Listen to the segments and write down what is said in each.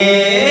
mai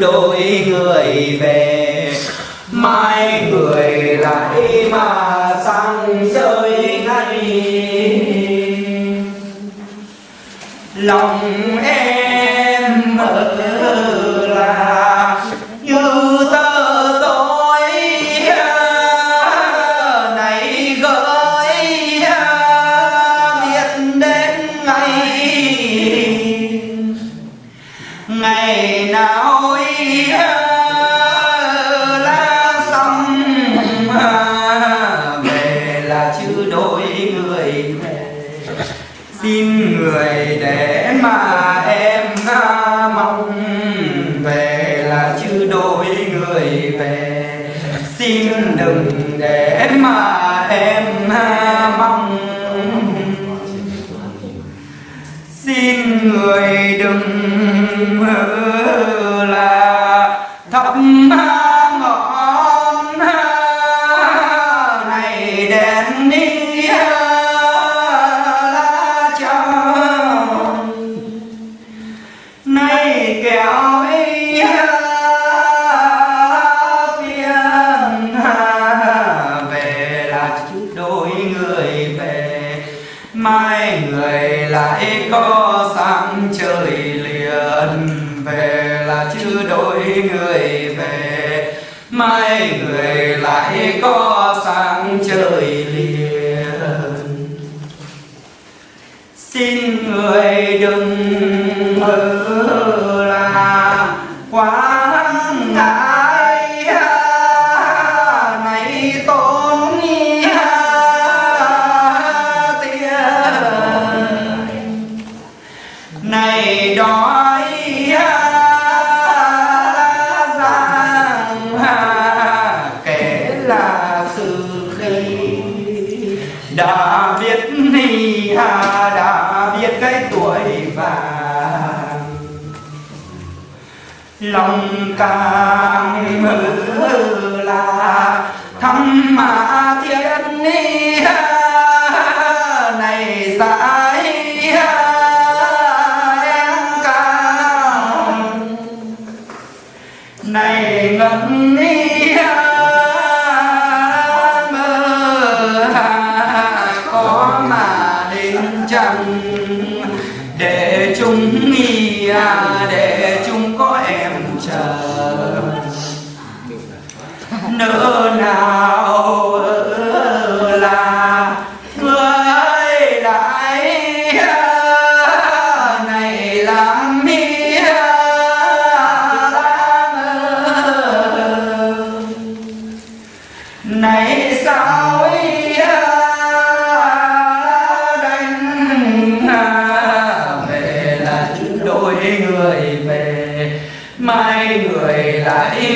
đôi người về. Mai người lại mà sang chơi ngay. Lòng em ở là ngày nào là xong à, về là chứ đôi người về. Xin người để mà em à, mong về là chứ đôi người về. Xin đừng để mà em à, mong xin người đừng là thắp ngọn này đèn đi. Trời liền về là chứ đôi người về mai người lại có hà đã biết cái tuổi vàng. Lòng càng mơ là thăm mà thiên ni này dài để mi à để chúng có em chờ. Nỡ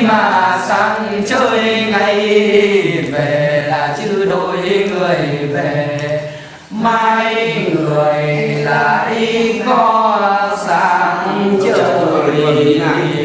mà sang chơi ngày về là chứ đôi người về. Mai người lại có sang chơi